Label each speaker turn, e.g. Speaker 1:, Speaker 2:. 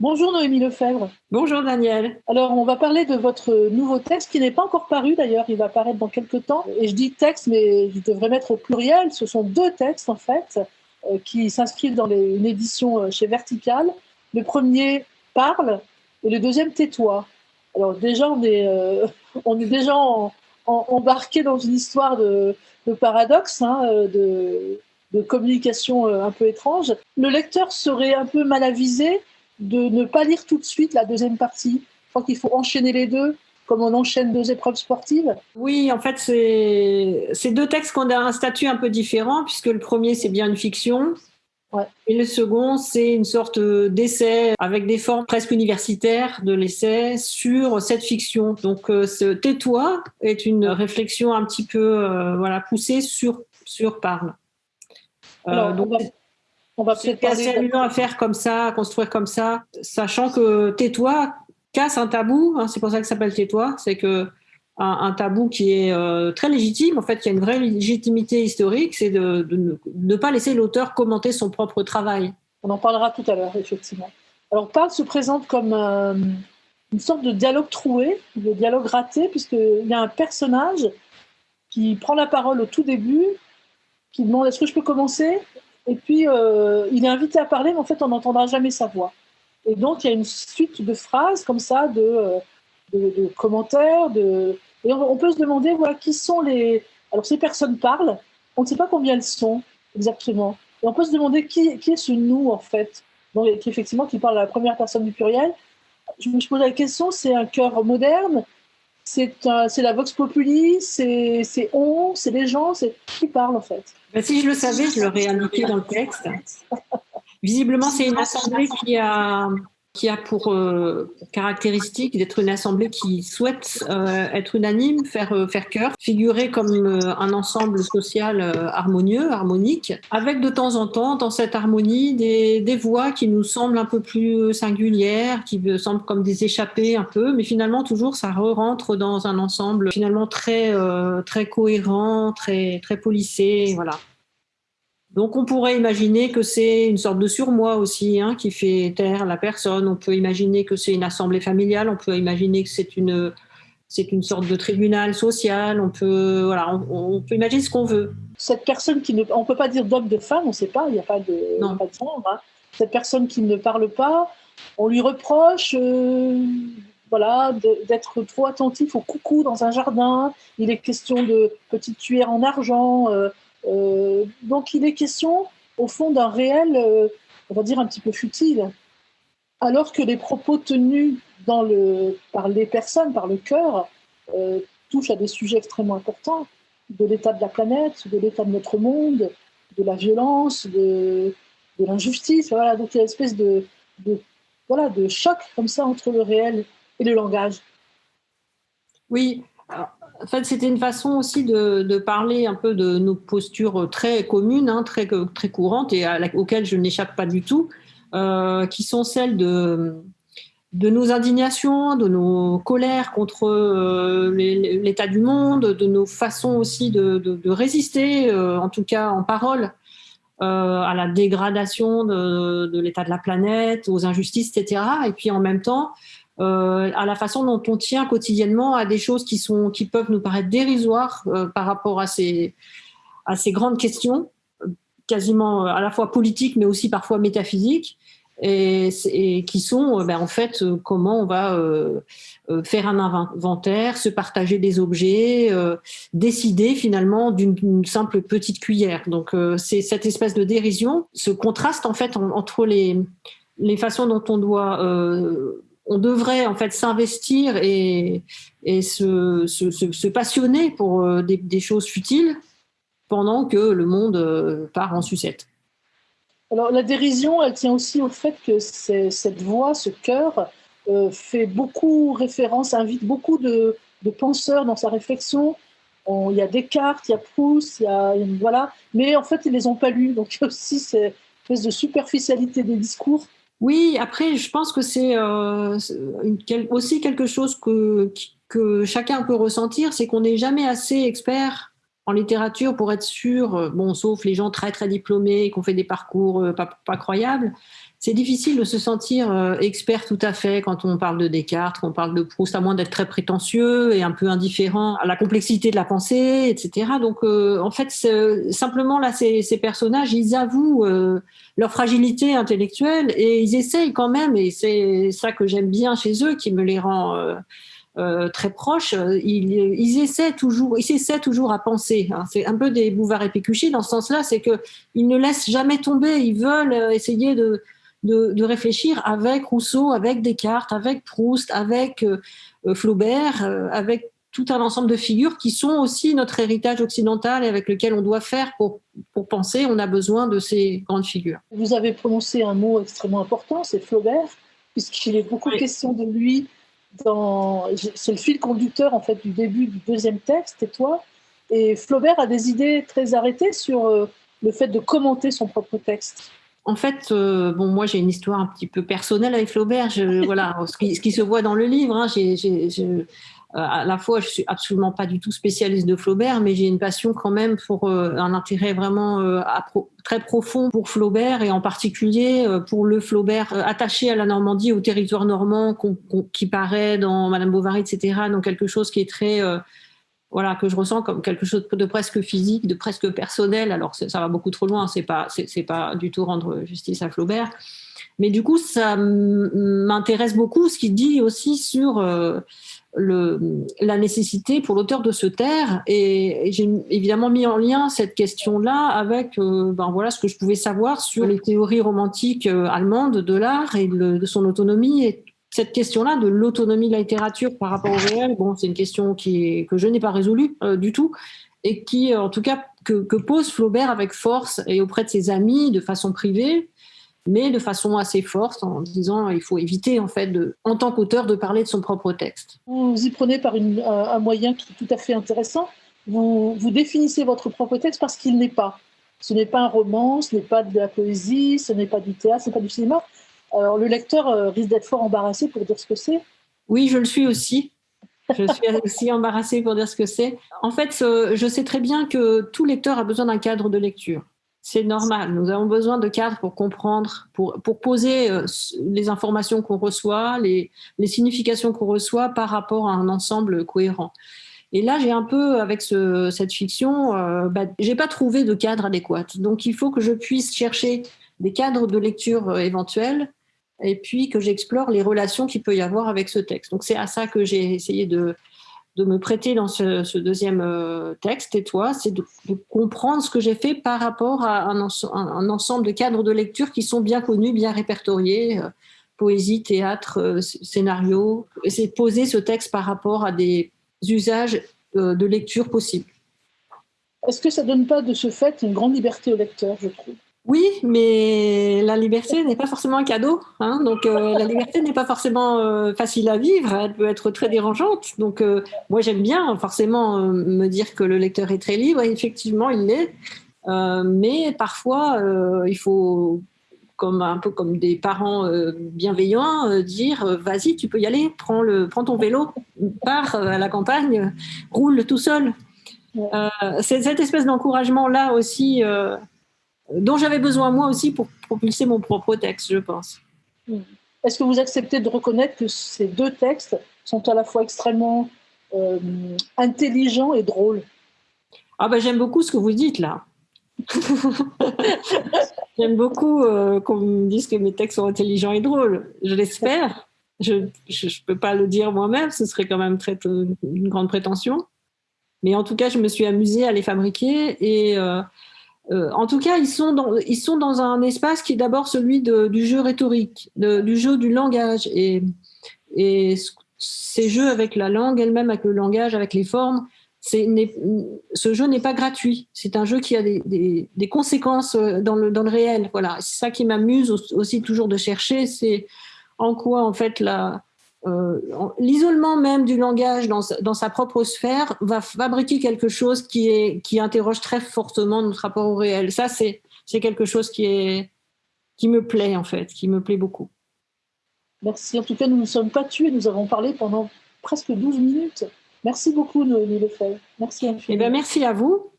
Speaker 1: Bonjour Noémie Lefebvre.
Speaker 2: Bonjour Daniel.
Speaker 1: Alors on va parler de votre nouveau texte qui n'est pas encore paru d'ailleurs, il va apparaître dans quelques temps. Et je dis texte mais je devrais mettre au pluriel, ce sont deux textes en fait euh, qui s'inscrivent dans une édition euh, chez Vertical. Le premier parle et le deuxième tais-toi. Alors déjà on est, euh, on est déjà embarqué dans une histoire de, paradoxe, hein, de, de communication un peu étrange. Le lecteur serait un peu mal avisé de ne pas lire tout de suite la deuxième partie. Je crois qu'il faut enchaîner les deux, comme on enchaîne deux épreuves sportives.
Speaker 2: Oui, en fait, c'est deux textes qui ont un statut un peu différent, puisque le premier, c'est bien une fiction. Et le second, c'est une sorte d'essai avec des formes presque universitaires de l'essai sur cette fiction. Donc, euh, ce Tais-toi est une réflexion un petit peu euh, voilà, poussée sur, sur Parle.
Speaker 1: Euh, donc,
Speaker 2: on va peut-être assez amusant à faire comme ça, à construire comme ça, sachant que tais-toi casse un tabou. Hein, c'est pour ça que ça s'appelle tais-toi. C'est que un, tabou qui est euh, très légitime, en fait, qui a une vraie légitimité historique, c'est de, ne, pas laisser l'auteur commenter son propre travail.
Speaker 1: On en parlera tout à l'heure, effectivement. Alors, Parle se présente comme euh, une sorte de dialogue troué, de dialogue raté, puisqu'il y a un personnage qui prend la parole au tout début, qui demande est-ce que je peux commencer? Et puis, euh, il est invité à parler, mais en fait, on n'entendra jamais sa voix. Et donc, il y a une suite de phrases comme ça, de, euh, commentaires. De... Et on, peut se demander, voilà, qui sont les... Alors, ces personnes parlent, on ne sait pas combien elles sont exactement. Et on peut se demander qui, qui est ce nous, en fait, donc, qui, effectivement, qui parle à la première personne du pluriel. Je me pose la question, c'est un cœur moderne c'est la Vox Populi, c'est on, c'est les gens, c'est qui parle en fait.
Speaker 2: Ben, si je le savais, je l'aurais indiqué dans le texte. Visiblement, c'est une assemblée qui a qui a pour, euh, caractéristique d'être une assemblée qui souhaite euh, être unanime, faire, euh, faire cœur, figurer comme un ensemble social harmonieux, harmonique, avec de temps en temps, dans cette harmonie, des, des voix qui nous semblent un peu plus singulières, qui semblent comme des échappées un peu, mais finalement toujours ça re-rentre dans un ensemble finalement très, très cohérent, très, très polissé, voilà. Donc on pourrait imaginer que c'est une sorte de surmoi aussi hein, qui fait taire la personne. On peut imaginer que c'est une assemblée familiale. On peut imaginer que c'est une c'est une sorte de tribunal social. On peut voilà, on, peut imaginer ce qu'on veut.
Speaker 1: Cette personne qui ne, on peut pas dire d'homme de femme, on ne sait pas. Il n'y a pas de, non. Pas de genre, hein. Cette personne qui ne parle pas, on lui reproche. Euh, voilà, d'être trop attentif au coucou dans un jardin. Il est question de petites cuillères en argent. Euh, donc il est question, au fond, d'un réel, euh, on va dire, un petit peu futile. Alors que les propos tenus par les personnes, par le cœur, euh, touchent à des sujets extrêmement importants, de l'état de la planète, de l'état de notre monde, de la violence, de, l'injustice. Voilà, donc il y a une espèce de, voilà, de choc comme ça entre le réel et le langage.
Speaker 2: Oui, en fait, c'était une façon aussi de, parler un peu de nos postures très communes, hein, très, très courantes et auxquelles je n'échappe pas du tout, euh, qui sont celles de, nos indignations, de nos colères contre euh, l'état du monde, de nos façons aussi de, résister, euh, en tout cas en parole, à la dégradation de l'état de la planète, aux injustices, etc. Et puis en même temps, euh, à la façon dont on tient quotidiennement à des choses qui, sont, qui peuvent nous paraître dérisoires euh, par rapport à ces, à ces grandes questions, quasiment euh, à la fois politiques mais aussi parfois métaphysiques, et, qui sont ben, en fait comment on va faire un inventaire, se partager des objets, décider finalement d'une simple petite cuillère. Donc c'est cette espèce de dérision, ce contraste en fait entre les, les façons dont on doit on devrait en fait s'investir et, se, passionner pour euh, des, choses futiles pendant que le monde euh, part en sucette.
Speaker 1: Alors la dérision, elle tient aussi au fait que cette voix, ce cœur, euh, fait beaucoup référence, invite beaucoup de, penseurs dans sa réflexion. il y a Descartes, il y a Proust, il y a, voilà, mais en fait ils les ont pas lus, donc il y a aussi cette espèce de superficialité des discours
Speaker 2: oui, après, je pense que c'est euh, aussi quelque chose que, chacun peut ressentir, c'est qu'on n'est jamais assez expert en littérature pour être sûr, euh, bon, sauf les gens très très diplômés, qui ont fait des parcours euh, pas, croyables, c'est difficile de se sentir euh, expert tout à fait quand on parle de Descartes, quand on parle de Proust, à moins d'être très prétentieux et un peu indifférent à la complexité de la pensée, etc. Donc, euh, en fait, simplement là, ces, ces, personnages, ils avouent euh, leur fragilité intellectuelle et ils essayent quand même, et c'est ça que j'aime bien chez eux, qui me les rend euh, très proches, ils, ils, essaient toujours, ils essaient toujours à penser. Hein. C'est un peu des Bouvard et Pécuchet dans ce sens-là, c'est que ils ne laissent jamais tomber. Ils veulent essayer de de, réfléchir avec Rousseau, avec Descartes, avec Proust, avec euh, euh, Flaubert, euh, avec tout un ensemble de figures qui sont aussi notre héritage occidental et avec lequel on doit faire pour, pour penser. On a besoin de ces grandes figures.
Speaker 1: Vous avez prononcé un mot extrêmement important, c'est Flaubert, puisqu'il est beaucoup question de lui dans. C'est le fil conducteur en fait du début du deuxième texte, et toi. Et Flaubert a des idées très arrêtées sur le fait de commenter son propre texte.
Speaker 2: En fait, euh, bon, moi j'ai une histoire un petit peu personnelle avec Flaubert. voilà, ce qui, se voit dans le livre. Hein, euh, à la fois, je suis absolument pas du tout spécialiste de Flaubert, mais j'ai une passion quand même pour euh, un intérêt vraiment très profond pour Flaubert et en particulier pour le Flaubert attaché à la Normandie, au territoire normand, qui paraît dans Madame Bovary, etc. Donc quelque chose qui est très voilà, que je ressens comme quelque chose de presque physique, de presque personnel. Alors ça va beaucoup trop loin, c'est pas, pas du tout rendre justice à Flaubert. Mais du coup, ça m'intéresse beaucoup ce qu'il dit aussi sur euh, le, la nécessité pour l'auteur de se taire. Et, j'ai évidemment mis en lien cette question-là avec euh, ben voilà, ce que je pouvais savoir sur les théories romantiques euh, allemandes de l'art et de, de, son autonomie et cette question-là de l'autonomie de la littérature par rapport au réel, bon, c'est une question que je n'ai pas résolue euh, du tout et qui, en tout cas, que, pose Flaubert avec force et auprès de ses amis de façon privée, mais de façon assez forte en disant il faut éviter, en fait, en tant qu'auteur, de parler de son propre texte.
Speaker 1: Vous y prenez par un moyen qui est tout à fait intéressant. Vous définissez votre propre texte parce qu'il n'est pas. Ce n'est pas un roman, ce n'est pas de la poésie, ce n'est pas du théâtre, ce n'est pas du cinéma alors le lecteur euh, risque d'être fort embarrassé pour dire ce que c'est.
Speaker 2: Oui, je le suis aussi. Je suis aussi embarrassée pour dire ce que c'est. En fait, je sais très bien que tout lecteur a besoin d'un cadre de lecture. C'est normal. Nous avons besoin de cadres pour comprendre, pour, poser euh, les informations qu'on reçoit, les, significations qu'on reçoit par rapport à un ensemble cohérent. Et là, j'ai un peu, avec ce, cette fiction, euh, bah, j'ai pas trouvé de cadre adéquat. Donc, il faut que je puisse chercher des cadres de lecture euh, éventuels et puis que j'explore les relations qu'il peut y avoir avec ce texte. Donc c'est à ça que j'ai essayé de, de me prêter dans ce, deuxième euh, texte, et toi, c'est de, comprendre ce que j'ai fait par rapport à un, un, ensemble de cadres de lecture qui sont bien connus, bien répertoriés, euh, poésie, théâtre, euh, scénario, c'est poser ce texte par rapport à des usages de lecture possibles.
Speaker 1: Est-ce que ça donne pas de ce fait une grande liberté au lecteur, je trouve?
Speaker 2: Oui, mais la liberté n'est pas forcément un cadeau. Hein. donc euh, la liberté n'est pas forcément euh, facile à vivre. Elle peut être très dérangeante. Donc euh, moi j'aime bien forcément me dire que le lecteur est très libre. Et effectivement, il l'est. mais parfois, il faut, comme un peu comme des parents bienveillants, dire vas-y, tu peux y aller. Prends le, prends ton vélo, pars à la campagne, roule tout seul. cette espèce d'encouragement là aussi dont j'avais besoin moi aussi pour propulser mon propre texte, je pense.
Speaker 1: Hmm. Est-ce que vous acceptez de reconnaître que ces deux textes sont à la fois extrêmement euh, intelligents et drôles?
Speaker 2: Ah ben j'aime beaucoup ce que vous dites là. j'aime beaucoup euh, qu'on me dise que mes textes sont intelligents et drôles. Je l'espère. Je ne peux pas le dire moi-même, ce serait quand même très, une grande prétention. Mais en tout cas, je me suis amusée à les fabriquer et euh, euh, en tout cas, ils sont dans, ils sont dans un espace qui est d'abord celui du jeu rhétorique, du jeu du langage. Et, ces jeux avec la langue elle-même, avec le langage, avec les formes, ce jeu n'est pas gratuit. C'est un jeu qui a des, des, conséquences euh, dans le, dans le réel. Voilà. C'est ça qui m'amuse aussi toujours de chercher, c'est en quoi en fait la, l'isolement même du langage dans, dans, sa propre sphère va fabriquer quelque chose qui, est, qui interroge très fortement notre rapport au réel. Ça, c'est, c'est quelque chose qui, est, qui me plaît, en fait, qui me plaît beaucoup.
Speaker 1: Merci. En tout cas, nous ne nous sommes pas tués. Nous avons parlé pendant presque 12 minutes. Merci beaucoup, Noémie Lefebvre. Merci
Speaker 2: infiniment. Eh ben, merci à vous.